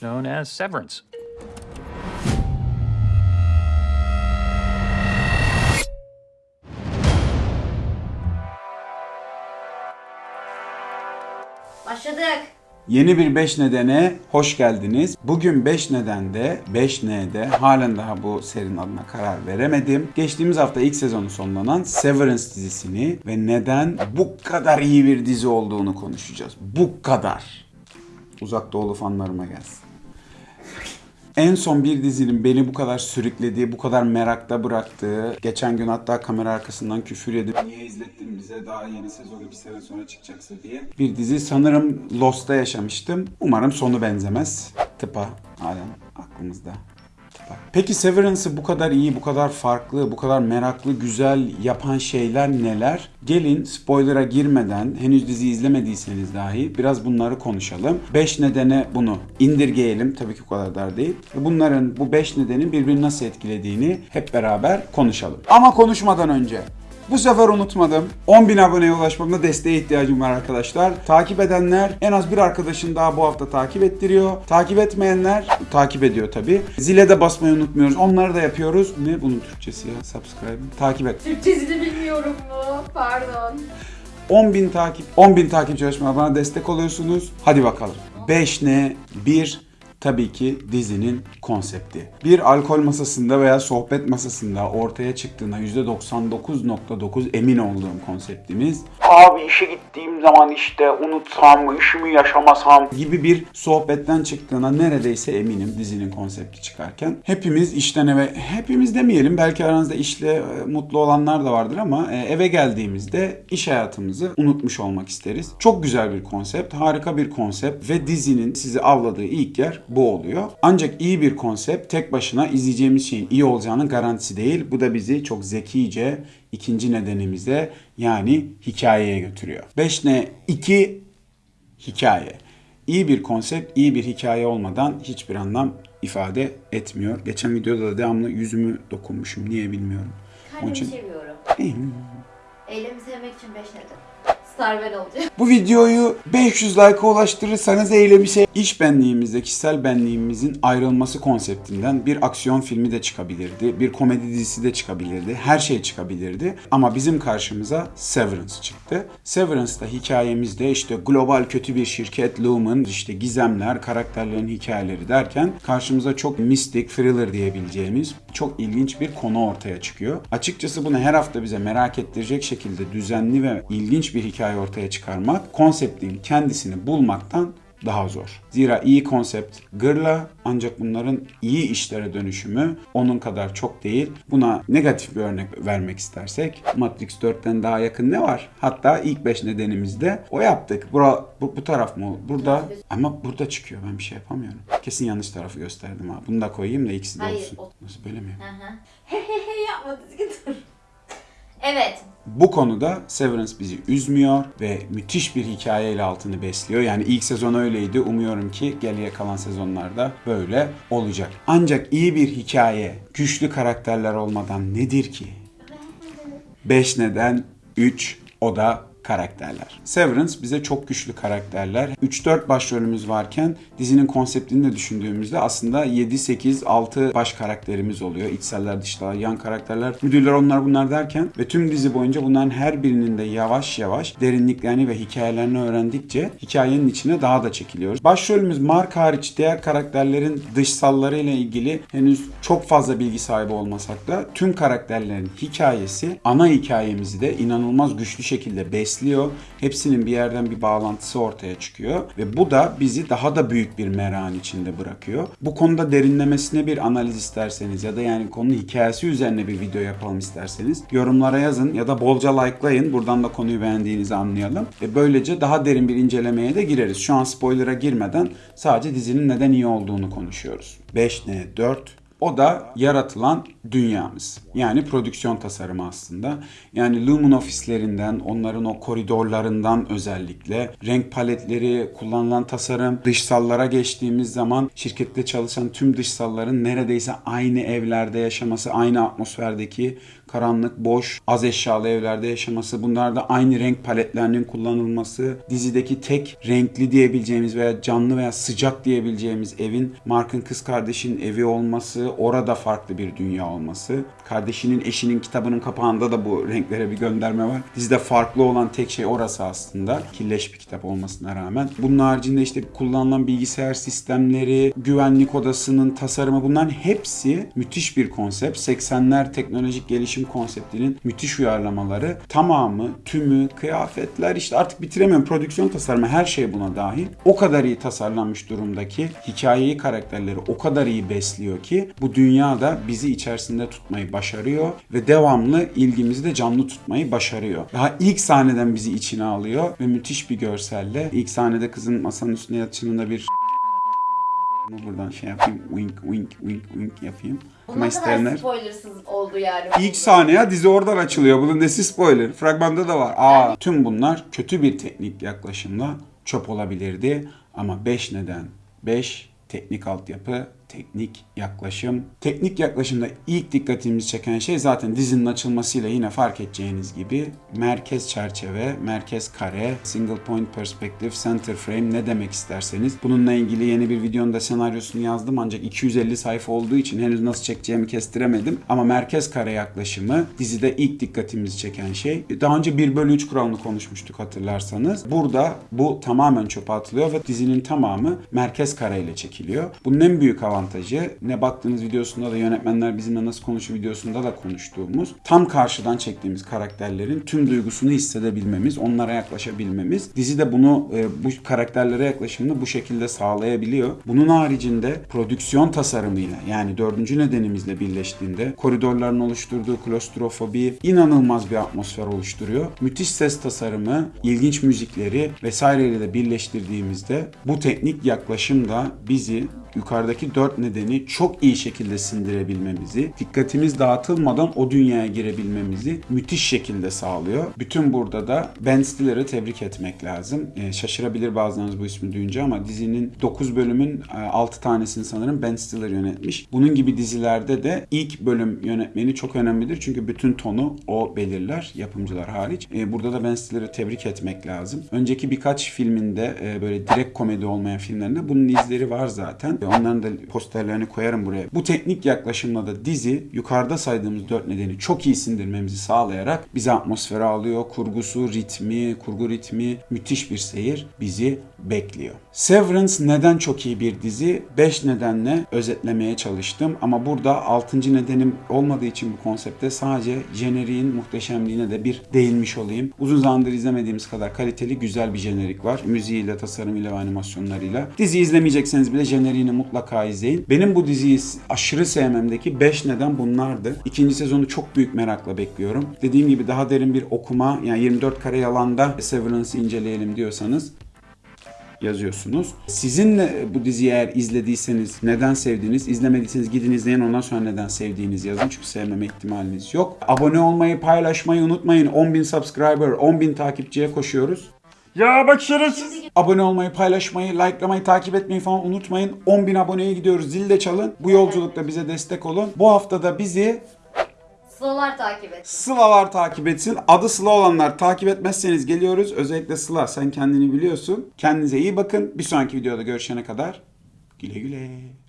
known as Severance. Başladık. Yeni bir 5 nedene hoş geldiniz. Bugün 5 nedende, 5N'de halen daha bu serinin adına karar veremedim. Geçtiğimiz hafta ilk sezonu sonlanan Severance dizisini ve neden bu kadar iyi bir dizi olduğunu konuşacağız. Bu kadar. Uzak Doğulu fanlarıma gelsin. En son bir dizinin beni bu kadar sürüklediği, bu kadar merakta bıraktığı, geçen gün hatta kamera arkasından küfür edip niye izlettin bize daha yeni sezon iki sene sonra çıkacaksa diye bir dizi sanırım Lost'ta yaşamıştım. Umarım sonu benzemez. Tıpa halen aklımızda. Tıpa. Peki Severance'ı bu kadar iyi, bu kadar farklı, bu kadar meraklı, güzel yapan şeyler neler? Gelin spoiler'a girmeden henüz dizi izlemediyseniz dahi biraz bunları konuşalım. 5 nedene bunu indirgeyelim. Tabii ki o kadar dar değil. Bunların bu 5 nedenin birbirini nasıl etkilediğini hep beraber konuşalım. Ama konuşmadan önce bu sefer unutmadım. 10.000 aboneye ulaşmamda desteğe ihtiyacım var arkadaşlar. Takip edenler en az bir arkadaşın daha bu hafta takip ettiriyor. Takip etmeyenler takip ediyor tabi. Zile de basmayı unutmuyoruz. Onları da yapıyoruz. Ne bunun Türkçesi ya? Subscribe. Takip et. Türkçesini bilmiyorum mu? Pardon. 10.000 takip 10.000 takipçi çalışmalar bana destek oluyorsunuz. Hadi bakalım. 5 ne? 1 tabii ki dizinin konsepti. Bir alkol masasında veya sohbet masasında ortaya çıktığına %99.9 emin olduğum konseptimiz abi işe gittiğim zaman işte unutsam mı, işimi yaşamasam gibi bir sohbetten çıktığına neredeyse eminim dizinin konsepti çıkarken. Hepimiz işten eve, hepimiz demeyelim belki aranızda işle e, mutlu olanlar da vardır ama e, eve geldiğimizde iş hayatımızı unutmuş olmak isteriz. Çok güzel bir konsept, harika bir konsept ve dizinin sizi avladığı ilk yer bu oluyor. Ancak iyi bir konsept tek başına izleyeceğimiz şeyin iyi olacağının garantisi değil. Bu da bizi çok zekice ikinci nedenimize yani hikayeye götürüyor. 5 ne 2 hikaye. İyi bir konsept, iyi bir hikaye olmadan hiçbir anlam ifade etmiyor. Geçen videoda da devamlı yüzümü dokunmuşum. Niye bilmiyorum. Onun Kendimi için seviyorum. Eylemi sevmek için 5 neden. Star ben. Bu videoyu 500 like'a ulaştırırsanız eylemi şey iş benliğimizle kişisel benliğimizin ayrılması konseptinden bir aksiyon filmi de çıkabilirdi. Bir komedi dizisi de çıkabilirdi. Her şey çıkabilirdi. Ama bizim karşımıza Severance çıktı. Severance'da hikayemizde işte global kötü bir şirket Lumen, işte gizemler, karakterlerin hikayeleri derken karşımıza çok mistik, thriller diyebileceğimiz çok ilginç bir konu ortaya çıkıyor. Açıkçası bunu her hafta bize merak ettirecek şekilde düzenli ve ilginç bir hikaye ortaya çıkarmak konseptin kendisini bulmaktan daha zor. Zira iyi konsept gırla ancak bunların iyi işlere dönüşümü onun kadar çok değil. Buna negatif bir örnek vermek istersek Matrix 4'ten daha yakın ne var? Hatta ilk 5 nedenimizde o yaptık. Bura, bu, bu taraf mı? Burada ama burada çıkıyor. Ben bir şey yapamıyorum. Kesin yanlış tarafı gösterdim ha. Bunu da koyayım da ikisi de Hayır, olsun. o- Nasıl böyle mi? He he he yapma düzgün dur. Evet. Bu konuda Severance bizi üzmüyor ve müthiş bir hikayeyle altını besliyor. Yani ilk sezon öyleydi. Umuyorum ki geriye kalan sezonlarda böyle olacak. Ancak iyi bir hikaye, güçlü karakterler olmadan nedir ki? 5 neden 3 o da karakterler. Severance bize çok güçlü karakterler. 3-4 başrolümüz varken dizinin konseptini de düşündüğümüzde aslında 7, 8, 6 baş karakterimiz oluyor. İçseller, dışlar, yan karakterler, müdürler onlar bunlar derken ve tüm dizi boyunca bunların her birinin de yavaş yavaş derinliklerini ve hikayelerini öğrendikçe hikayenin içine daha da çekiliyoruz. Başrolümüz Mark hariç diğer karakterlerin dışsallarıyla ilgili henüz çok fazla bilgi sahibi olmasak da tüm karakterlerin hikayesi ana hikayemizi de inanılmaz güçlü şekilde besliyor. Hepsinin bir yerden bir bağlantısı ortaya çıkıyor ve bu da bizi daha da büyük bir merakın içinde bırakıyor. Bu konuda derinlemesine bir analiz isterseniz ya da yani konu hikayesi üzerine bir video yapalım isterseniz yorumlara yazın ya da bolca likelayın. Buradan da konuyu beğendiğinizi anlayalım. Ve böylece daha derin bir incelemeye de gireriz. Şu an spoiler'a girmeden sadece dizinin neden iyi olduğunu konuşuyoruz. 5 ne 4 O da yaratılan dünyamız. Yani prodüksiyon tasarımı aslında. Yani Lumen ofislerinden, onların o koridorlarından özellikle renk paletleri, kullanılan tasarım, dışsallara geçtiğimiz zaman şirkette çalışan tüm dışsalların neredeyse aynı evlerde yaşaması, aynı atmosferdeki karanlık, boş, az eşyalı evlerde yaşaması, bunlarda aynı renk paletlerinin kullanılması, dizideki tek renkli diyebileceğimiz veya canlı veya sıcak diyebileceğimiz evin Mark'ın kız kardeşinin evi olması, orada farklı bir dünya olması. Kardeşinin eşinin kitabının kapağında da bu renklere bir gönderme var. Dizide farklı olan tek şey orası aslında. Killeş bir kitap olmasına rağmen. Bunun haricinde işte kullanılan bilgisayar sistemleri, güvenlik odasının tasarımı bunların hepsi müthiş bir konsept. 80'ler teknolojik gelişim konseptinin müthiş uyarlamaları. Tamamı, tümü, kıyafetler işte artık bitiremiyorum. Prodüksiyon tasarımı her şey buna dahil. O kadar iyi tasarlanmış durumdaki hikayeyi karakterleri o kadar iyi besliyor ki bu dünyada bizi içerisinde tutmayı başarıyor ve devamlı ilgimizi de canlı tutmayı başarıyor. Daha ilk sahneden bizi içine alıyor ve müthiş bir görselle ilk sahnede kızın masanın üstüne yatışında bir bunu buradan şey yapayım. Wink wink wink wink yapayım. Kadar isteyenler. spoilersız oldu yani. İlk saniye dizi oradan açılıyor. Bunun nesi spoiler? Fragmanda da var. Aa, tüm bunlar kötü bir teknik yaklaşımla çöp olabilirdi. Ama 5 neden? 5 teknik altyapı, teknik yaklaşım. Teknik yaklaşımda ilk dikkatimizi çeken şey zaten dizinin açılmasıyla yine fark edeceğiniz gibi merkez çerçeve, merkez kare, single point perspective, center frame ne demek isterseniz. Bununla ilgili yeni bir videonun da senaryosunu yazdım ancak 250 sayfa olduğu için henüz nasıl çekeceğimi kestiremedim. Ama merkez kare yaklaşımı dizide ilk dikkatimizi çeken şey. Daha önce 1 bölü 3 kuralını konuşmuştuk hatırlarsanız. Burada bu tamamen çöpe atılıyor ve dizinin tamamı merkez kare ile çekiliyor. Bunun en büyük avantajı ne baktığınız videosunda da yönetmenler bizimle nasıl konuşuyor videosunda da konuştuğumuz tam karşıdan çektiğimiz karakterlerin tüm duygusunu hissedebilmemiz, onlara yaklaşabilmemiz. Dizi de bunu e, bu karakterlere yaklaşımını bu şekilde sağlayabiliyor. Bunun haricinde prodüksiyon tasarımıyla yani dördüncü nedenimizle birleştiğinde koridorların oluşturduğu klostrofobi inanılmaz bir atmosfer oluşturuyor. Müthiş ses tasarımı, ilginç müzikleri vesaireyle de birleştirdiğimizde bu teknik yaklaşım da bizi yukarıdaki dört nedeni çok iyi şekilde sindirebilmemizi, dikkatimiz dağıtılmadan o dünyaya girebilmemizi müthiş şekilde sağlıyor. Bütün burada da Ben Stiller'ı tebrik etmek lazım. Ee, şaşırabilir bazılarınız bu ismi duyunca ama dizinin 9 bölümün e, 6 tanesini sanırım Ben Stiller yönetmiş. Bunun gibi dizilerde de ilk bölüm yönetmeni çok önemlidir. Çünkü bütün tonu o belirler, yapımcılar hariç. Ee, burada da Ben Stiller'ı tebrik etmek lazım. Önceki birkaç filminde e, böyle direkt komedi olmayan filmlerinde bunun izleri var zaten. Ve Onların da posterlerini koyarım buraya. Bu teknik yaklaşımla da dizi yukarıda saydığımız dört nedeni çok iyi sindirmemizi sağlayarak bizi atmosfere alıyor. Kurgusu, ritmi, kurgu ritmi müthiş bir seyir bizi bekliyor. Severance neden çok iyi bir dizi? 5 nedenle özetlemeye çalıştım ama burada 6. nedenim olmadığı için bu konsepte sadece jeneriğin muhteşemliğine de bir değinmiş olayım. Uzun zamandır izlemediğimiz kadar kaliteli güzel bir jenerik var. Müziğiyle, tasarımıyla ve animasyonlarıyla. Dizi izlemeyecekseniz bile jeneriğini mutlaka izleyin. Benim bu diziyi aşırı sevmemdeki 5 neden bunlardı. İkinci sezonu çok büyük merakla bekliyorum. Dediğim gibi daha derin bir okuma yani 24 kare yalanda Severance'ı inceleyelim diyorsanız yazıyorsunuz. Sizinle bu diziyi eğer izlediyseniz neden sevdiğiniz, izlemediyseniz gidin izleyin ondan sonra neden sevdiğiniz yazın. Çünkü sevmeme ihtimaliniz yok. Abone olmayı, paylaşmayı unutmayın. 10.000 subscriber, 10.000 takipçiye koşuyoruz. Ya bak şerefsiz. Abone olmayı, paylaşmayı, likelamayı, takip etmeyi falan unutmayın. 10.000 aboneye gidiyoruz. Zil de çalın. Bu yolculukta bize destek olun. Bu hafta da bizi Sılalar takip et. Sıla'lar takip etsin. Adı Sıla olanlar takip etmezseniz geliyoruz. Özellikle Sıla sen kendini biliyorsun. Kendinize iyi bakın. Bir sonraki videoda görüşene kadar güle güle.